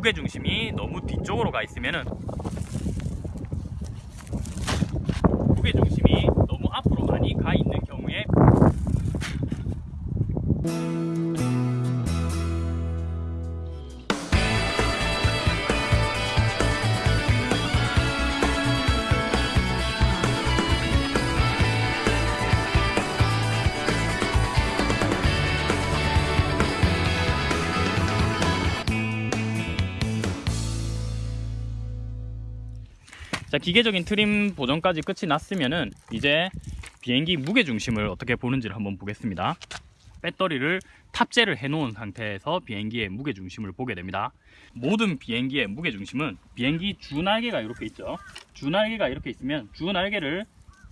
무게중심이 너무 뒤쪽으로 가 있으면은 무게중심이 너무 앞으로 많이 가 있는 경우에 자 기계적인 트림 보정까지 끝이 났으면은 이제 비행기 무게 중심을 어떻게 보는지를 한번 보겠습니다. 배터리를 탑재를 해 놓은 상태에서 비행기의 무게 중심을 보게 됩니다. 모든 비행기의 무게 중심은 비행기 주 날개가 이렇게 있죠. 주 날개가 이렇게 있으면 주 날개를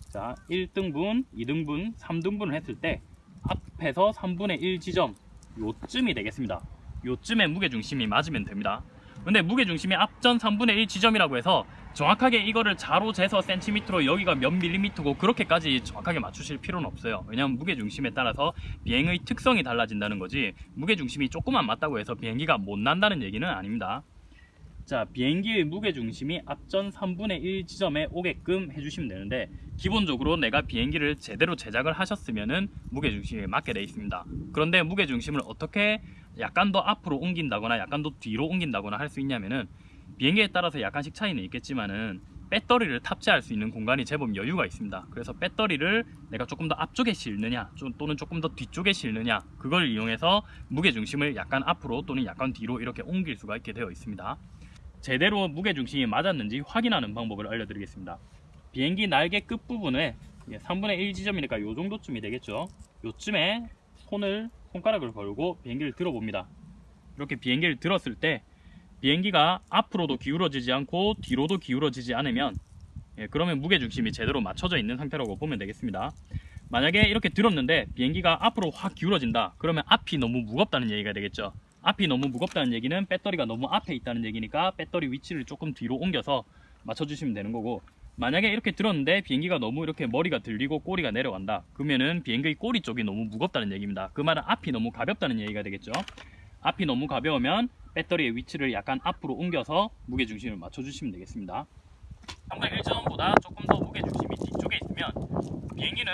자 1등분, 2등분, 3등분을 했을 때 앞에서 3분의 1 지점 요쯤이 되겠습니다. 요쯤에 무게 중심이 맞으면 됩니다. 근데 무게 중심이 앞전 3분의 1 지점이라고 해서 정확하게 이거를 자로 재서 센티미터로 여기가 몇 밀리미터고 그렇게까지 정확하게 맞추실 필요는 없어요. 왜냐면 무게중심에 따라서 비행의 특성이 달라진다는 거지 무게중심이 조금만 맞다고 해서 비행기가 못 난다는 얘기는 아닙니다 자 비행기의 무게중심이 앞전 3분의 1 지점에 오게끔 해주시면 되는데 기본적으로 내가 비행기를 제대로 제작을 하셨으면 은 무게중심이 맞게 되어 있습니다 그런데 무게중심을 어떻게 약간 더 앞으로 옮긴다거나 약간 더 뒤로 옮긴다거나 할 수 있냐면은 비행기에 따라서 약간씩 차이는 있겠지만은 배터리를 탑재할 수 있는 공간이 제법 여유가 있습니다. 그래서 배터리를 내가 조금 더 앞쪽에 실느냐 또는 조금 더 뒤쪽에 실느냐 그걸 이용해서 무게 중심을 약간 앞으로 또는 약간 뒤로 이렇게 옮길 수가 있게 되어 있습니다. 제대로 무게 중심이 맞았는지 확인하는 방법을 알려드리겠습니다. 비행기 날개 끝부분에 3분의 1 지점이니까 요 정도쯤이 되겠죠. 요쯤에 손을 손가락을 걸고 비행기를 들어봅니다. 이렇게 비행기를 들었을 때 비행기가 앞으로도 기울어지지 않고 뒤로도 기울어지지 않으면 예, 그러면 무게중심이 제대로 맞춰져 있는 상태라고 보면 되겠습니다 만약에 이렇게 들었는데 비행기가 앞으로 확 기울어진다 그러면 앞이 너무 무겁다는 얘기가 되겠죠 앞이 너무 무겁다는 얘기는 배터리가 너무 앞에 있다는 얘기니까 배터리 위치를 조금 뒤로 옮겨서 맞춰주시면 되는 거고 만약에 이렇게 들었는데 비행기가 너무 이렇게 머리가 들리고 꼬리가 내려간다 그러면은 비행기 꼬리 쪽이 너무 무겁다는 얘기입니다. 그 말은 앞이 너무 가볍다는 얘기가 되겠죠. 앞이 너무 가벼우면 배터리의 위치를 약간 앞으로 옮겨서 무게중심을 맞춰주시면 되겠습니다. 3분의 1전보다 조금 더 무게중심이 뒤쪽에 있으면 비행기는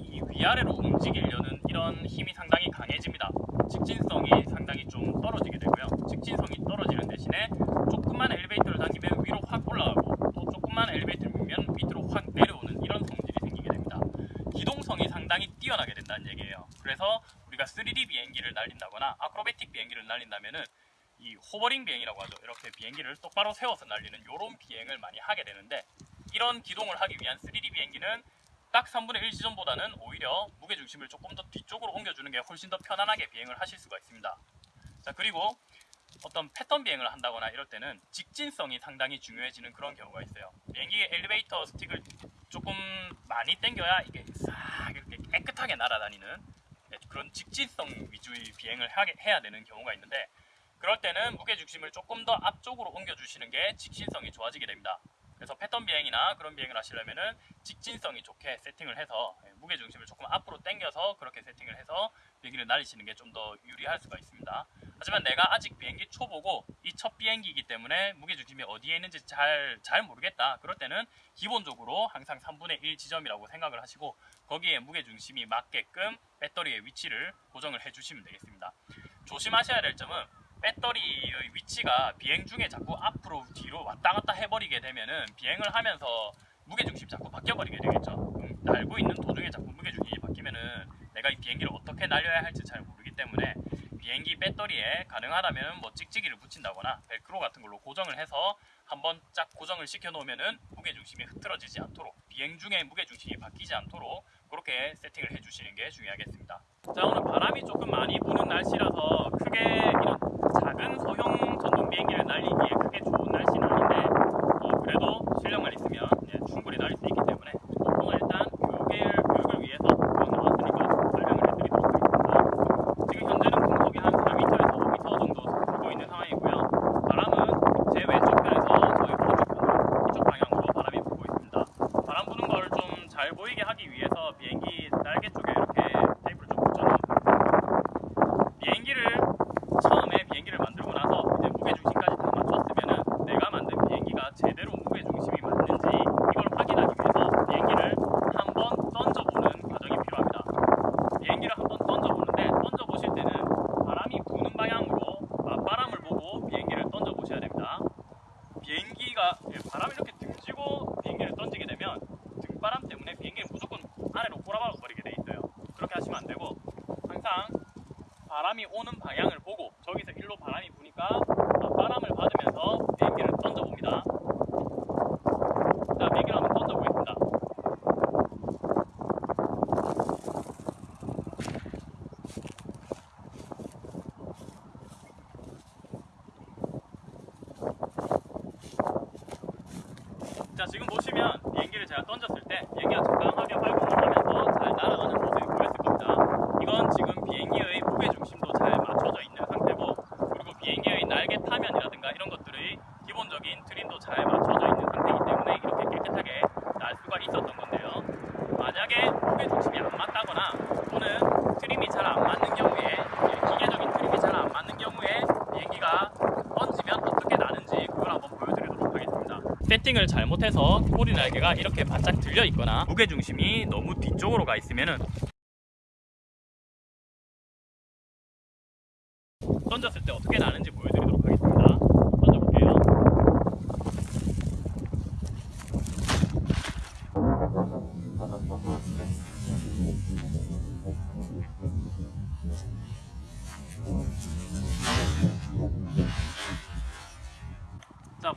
이 위아래로 움직이려는 이런 힘이 상당히 강해집니다 직진성이 상당히 좀 떨어지게 되고요 직진성이 떨어지는 대신에 조금만 엘리베이터를 당기면 위로 확 올라가고 또 조금만 엘리베이터를 밀면 밑으로 확 내려오는 이런 성질이 생기게 됩니다 기동성이 상당히 뛰어나게 된다는 얘기예요 그래서 우리가 3D 비행기를 날린다거나 아크로베틱 비행기를 날린다면은 이 호버링 비행이라고 하죠. 이렇게 비행기를 똑바로 세워서 날리는 이런 비행을 많이 하게 되는데 이런 기동을 하기 위한 3D 비행기는 딱 3분의 1 지점보다는 오히려 무게중심을 조금 더 뒤쪽으로 옮겨주는 게 훨씬 더 편안하게 비행을 하실 수가 있습니다. 자 그리고 어떤 패턴 비행을 한다거나 이럴 때는 직진성이 상당히 중요해지는 그런 경우가 있어요. 비행기의 엘리베이터 스틱을 조금 많이 당겨야 이게 싹 이렇게 깨끗하게 날아다니는 네, 그런 직진성 위주의 비행을 해야 되는 경우가 있는데 그럴 때는 무게중심을 조금 더 앞쪽으로 옮겨주시는 게 직진성이 좋아지게 됩니다. 그래서 패턴 비행이나 그런 비행을 하시려면 은 직진성이 좋게 세팅을 해서 예, 무게중심을 조금 앞으로 당겨서 그렇게 세팅을 해서 비행기를 날리시는 게 좀 더 유리할 수가 있습니다. 하지만 내가 아직 비행기 초보고 이 첫 비행기이기 때문에 무게중심이 어디에 있는지 잘, 잘 모르겠다. 그럴 때는 기본적으로 항상 3분의 1 지점이라고 생각을 하시고 거기에 무게중심이 맞게끔 배터리의 위치를 고정을 해주시면 되겠습니다. 조심하셔야 될 점은 배터리의 위치가 비행 중에 자꾸 앞으로 뒤로 왔다 갔다 해버리게 되면은 비행을 하면서 무게중심 자꾸 바뀌어버리게 되겠죠. 음, 날고 있는 도중에 자꾸 무게중심이 바뀌면은 내가 이 비행기를 어떻게 날려야 할지 잘 모르기 때문에 비행기 배터리에 가능하다면 뭐 찍찍이를 붙인다거나 벨크로 같은 걸로 고정을 해서 한번 짝 고정을 시켜 놓으면은 무게중심이 흐트러지지 않도록 비행 중에 무게중심이 바뀌지 않도록 그렇게 세팅을 해주시는 게 중요하겠습니다. 자 오늘 바람이 조금 많이 부는 날씨라서 크게 이런 작은 소형 전동 비행기를 날리기에 크게 좋은 날씨는 아닌데 어, 그래도 실력만 있으면 예, 충분히 날릴 수 있기 때문에 오늘 일단 교육을, 교육을 위해서 나왔으니까 설명을 해드리도록 하겠습니다. 지금 현재는 풍속이 한 4m에서 5m 정도 불고 있는 상황이고요. 바람은 제 왼쪽 편에서 저희 오른쪽 편으로 이쪽 방향으로 바람이 불고 있습니다. 바람 부는 걸 좀 잘 보이게 하기 위해서 비행기 날개 쪽에 이렇게 테이프를 좀 붙여놓은 비행기를 처음에 비행기를 만들고 나서 비행기가 예, 바람이 이렇게 등지고 비행기를 던지게 되면 등바람 때문에 비행기는 무조건 아래로 꼬라박아 버리게 돼 있어요. 그렇게 하시면 안 되고 항상 바람이 오는 방향을 보고 저기서 일로 바람이 부니까 바람을 받으면서 비행기를 던져봅니다. 자, 비행기를 한번 던져보겠습니다. 자, 지금 보시면 비행기를 제가 던졌을 때 비행기가 적당하게 활동을 하면서 잘 날아가는 모습이 보였을 겁니다. 이건 지금 비행기의 무게 중심도 잘 맞춰져 있는 상태고 그리고 비행기의 날개 타면이라든가 이런 것들의 기본적인 트림도 잘 맞춰져 있는 상태이기 때문에 이렇게 깨끗하게 날 수가 있었던 건데요. 만약에 무게 중심이 안 맞다거나 또는 트림이 잘 안 맞는 경우에 예, 기계적인 트림이 잘 안 맞는 경우에 비행기가 던지면 어떻게 나는지 그걸 한번 보여드리도록 하겠습니다. 세팅을 잘못해서 꼬리 날개가 이렇게 바짝 들려 있거나 무게 중심이 너무 뒤쪽으로 가 있으면은 던졌을 때 어떻게 나는지 보여드리도록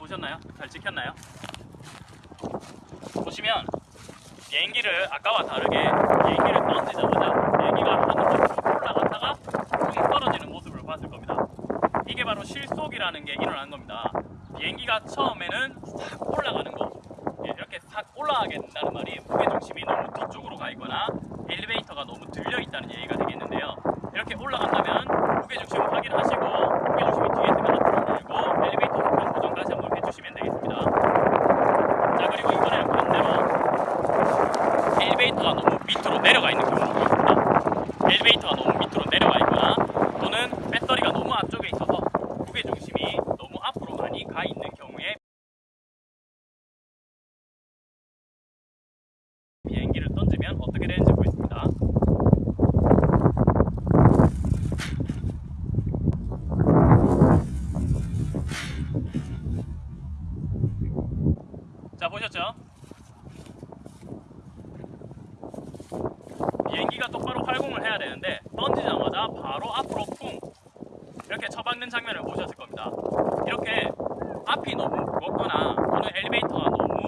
보셨나요? 잘 찍혔나요? 보시면 비행기를 아까와 다르게 비행기를 던지자마자 비행기가 하늘로 쭉 올라갔다가 쭉 떨어지는 모습을 봤을 겁니다. 이게 바로 실속이라는 게 일어난 겁니다. 비행기가 처음에는 싹 올라가는 거 예, 이렇게 싹 올라가게 된다는 말이 무게 중심이 너무 뒤쪽으로 가 있거나 엘리베이터가 너무 들려 있다는 얘기가 되겠는데요. 이렇게 올라간다면 무게 중심 확인하시고 무게 중심이 뒤에 있으면 앞으로 밀고 엘리베이터 속도 고정 다시 한번 해주시면 되겠습니다. 자 그리고 이번에는 반대로 엘리베이터가 너무 밑으로 내려가 있는 경우가 있습니다. 엘리베이터가 너무 밑으로 내려가 있거나 또는 배터리가 너무 앞쪽에 있어서 무게 중심이 너무 앞으로 많이 가 있는 경우에 던지면 어떻게 되는지 보겠습니다. 자 보셨죠? 비행기가 똑바로 활공을 해야 되는데 던지자마자 바로 앞으로 쿵 이렇게 처박는 장면을 보셨을 겁니다. 이렇게 앞이 너무 무겁거나 또는 엘리베이터가 너무